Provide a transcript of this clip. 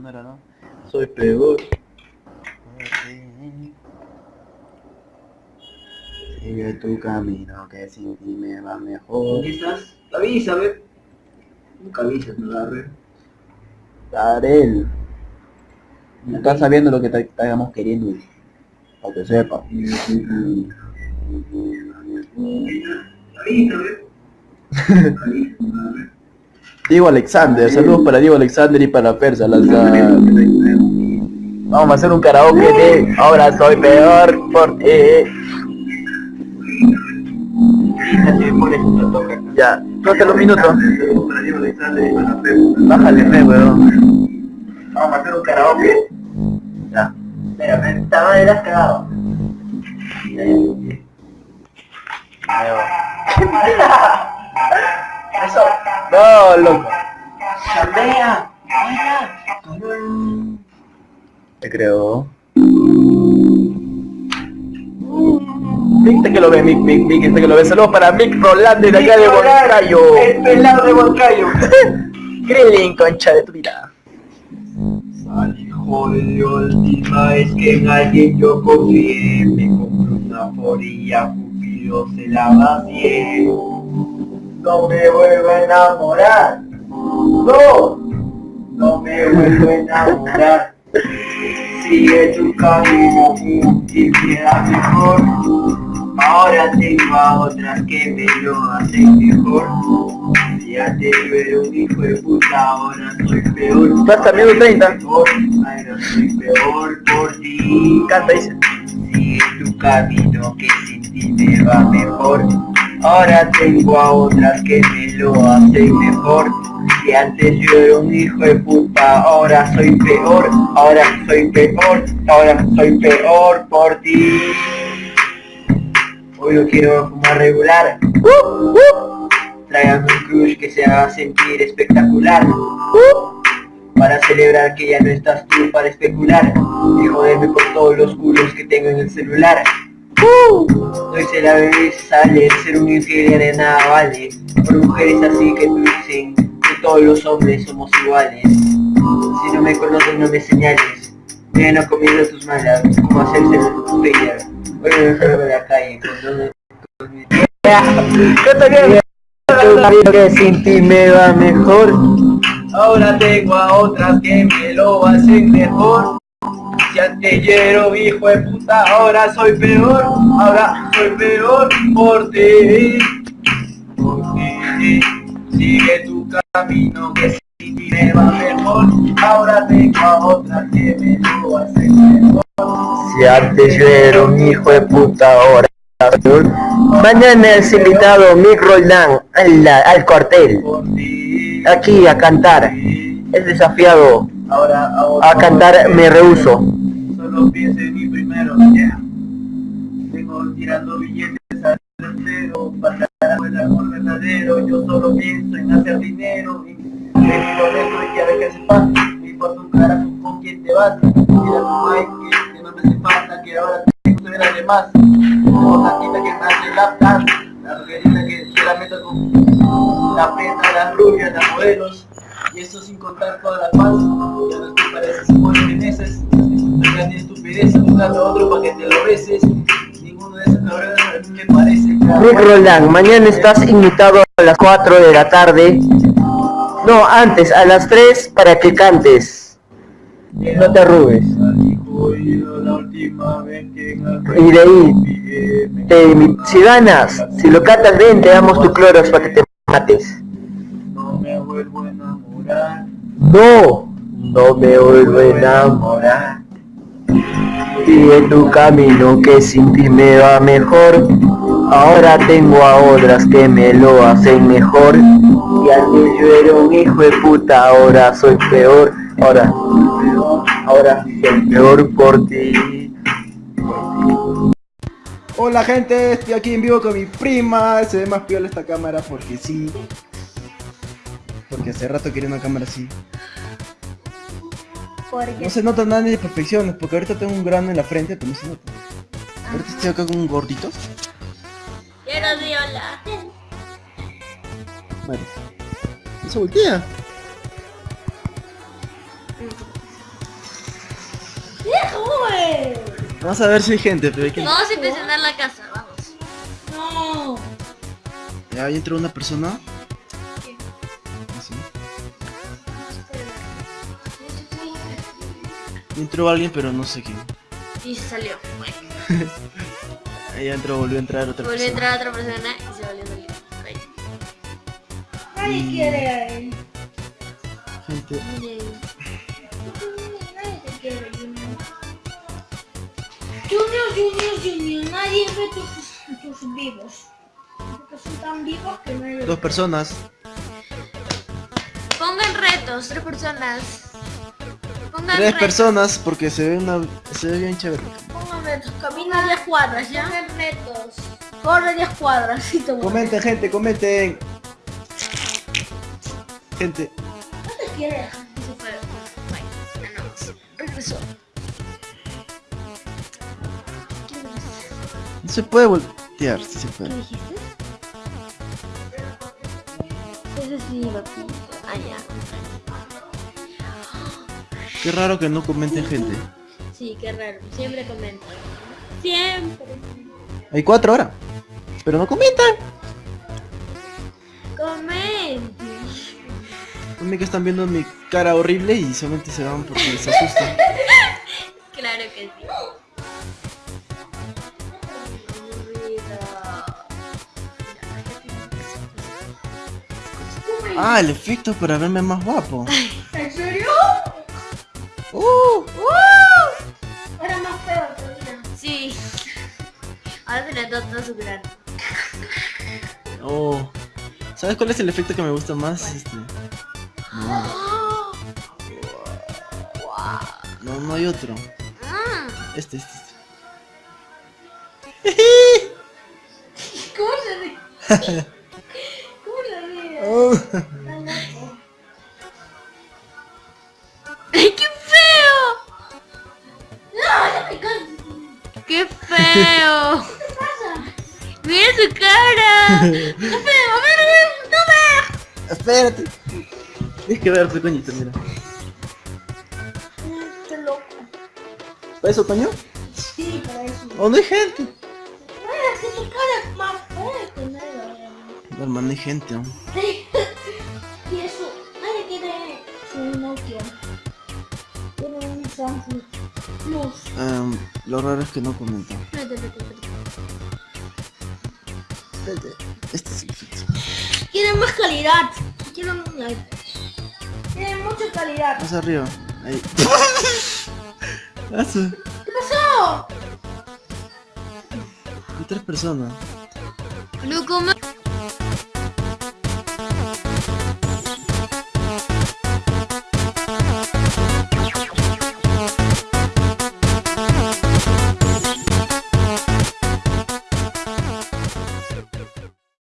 no era, ¿no? Soy peor. Sigue tu camino, que sin ti me va mejor. ¿Dónde estás? Avísame. Nunca avisas, me va a ver. Darel. No estás sabiendo lo que te estamos queriendo. Para que sepa. Diego Alexander, saludos para Diego Alexander y para Persa. Vamos a hacer un karaoke de Ahora soy peor por ti. Ya, toca los minutos. Bájale, fe, weón. Vamos a hacer un karaoke. Ya. Espera, esta madre la has cagado. Eso. No, loco. Chambea. Te creo. Mick, que lo ve, Mick, Mick, Mick, este que lo ve. Saludos para Mick Roland de acá de Huancayo. El pelado de Huancayo. Krillin, concha de tu vida. Hijo de última vez que en alguien yo confié Me compré una foría, Cupido se la vacié No me vuelvo a enamorar. No, no me vuelvo a enamorar. Sigue tu camino y me da mejor. Ahora tengo a otras que me lo hacen mejor. Si antes yo era un hijo de puta, ahora soy peor. Estás cambiando 30. Ahora soy peor por ti. Canta, dice. Sigue tu camino que sin ti me va mejor Ahora tengo a otras que me lo hacen mejor. Si antes yo era un hijo de puta, ahora soy peor. Ahora soy peor, ahora soy peor por ti. Hoy no quiero fumar regular. Tráigame un crush que se haga sentir espectacular. Para celebrar que ya no estás tú para especular. Y joderme por todos los culos que tengo en el celular Hoy se la bebé sale, ser un infiel de nada vale. Por mujeres así que tú dicen que todos los hombres somos iguales. Si no me conoces no me señales. Ven no comiendo tus malas, como hacerse tu bella Hoy me enfermo de la calle con. Tu camino que sin ti me va mejor. Ahora tengo a otras que me lo hacen mejor Si antes un hijo de puta, ahora soy peor Ahora soy peor por ti Por ti Sigue tu camino que ti me va mejor Ahora tengo a otras que me lo hacen mejor Si antes yo era un hijo de puta, ahora soy peor. Mañana es invitado Mick Roldán al, al cuartel. Aquí a cantar. Es desafiado Ahora, ahora a cantar, me rehuso. Solo pienso en mí primero, yeah. Vengo tirando billetes al tercero Para el amor verdadero Yo solo pienso en hacer dinero Y vengo dentro y quiero que sepas Me importa un carajo con quién te vas Mira tu Mike que, que no me hace falta Que ahora tengo que ver Como la tita que me hace laptop La rojerita que se la meto con La preta, las rubias, las modelos y eso sin contar todas las fans, ya no te pareces igual de meses, ya ni estupidez buscando a otro para que te lo beses, ninguno de esos cabrones a mí me parece Mick Roldán, mañana estás invitado a las 4 de la tarde. No, antes, a las 3 para que cantes. No te arrugues. La en Y de ahí, te- si ganas, si lo cantas bien, te damos tu clorox para que te mates. No me vuelvo a enamorar, No, no me vuelvo a enamorar. Sigue tu camino que sin ti me va mejor. Ahora tengo a otras que me lo hacen mejor. Y antes yo era un hijo de puta, ahora soy peor. Ahora, ahora soy peor por ti. Hola gente, estoy aquí en vivo con mi prima. Se ve más piola esta cámara porque sí porque hace rato quería una cámara así. No se notan nada ni imperfecciones, porque ahorita tengo un grano en la frente, pero no se nota. Ahorita estoy acá con un gordito. Quiero violar. Vale. No se voltea. Vamos a ver si hay gente, pero hay que... Vamos a impresionar la casa, vamos. No. Ya, ahí entró una persona. Entró alguien, pero no sé quién. Y se salió. Ahí entró, volvió a entrar otra Volvió a persona. entrar otra persona y se volvió a salir. Ahí. Nadie quiere a él. Gente. Nadie te quiere, Junior. Junior, Junior, Junior. Nadie ve tus, tus vivos. Porque son tan vivos que no hay... Dos personas. Pongan retos, tres personas. Pongan Tres personas porque se ve una. se ve bien chévere. Pongan retos. Camina 10 cuadras, ¿ya? Pongan retos. Corre 10 cuadras y te. Comenten, gente, comenten. Gente. No te quiere. Se fue. Bye. Ganamos. Regresó. No se puede voltear, sí se ¿Qué puede. dijiste? Ese sí, papito. Ah, ya. Qué raro que no comenten gente. Sí, qué raro. Siempre comentan. Siempre. Hay cuatro ahora. Pero no comentan. Comenten. También que están viendo mi cara horrible y solamente se van porque les asusta. Claro que sí. Ah, el efecto para verme más guapo. Ahora le da todo su grano. oh. ¿Sabes cuál es el efecto que me gusta más? Este. No, no, no hay otro. Ah, Este, este, este. ¿Cómo se ríe? ¿Cómo se ríe? Su cara! ¡A ver, no me! Espérate. Tienes que verte, coñito, mira. Qué loco. ¿Para eso, coño? Sí, para eso. ¿O no hay gente? Ay, es que tu cara es más fea que nada. No, hermano, no hay gente. Sí. Y eso, nadie tiene su Nokia. Tiene un Samsung Plus. Lo raro es que no comentan. Este es el efecto. Tiene más calidad. Tiene mucha calidad. Más arriba. Ahí. ¿Qué pasó? Hay tres personas.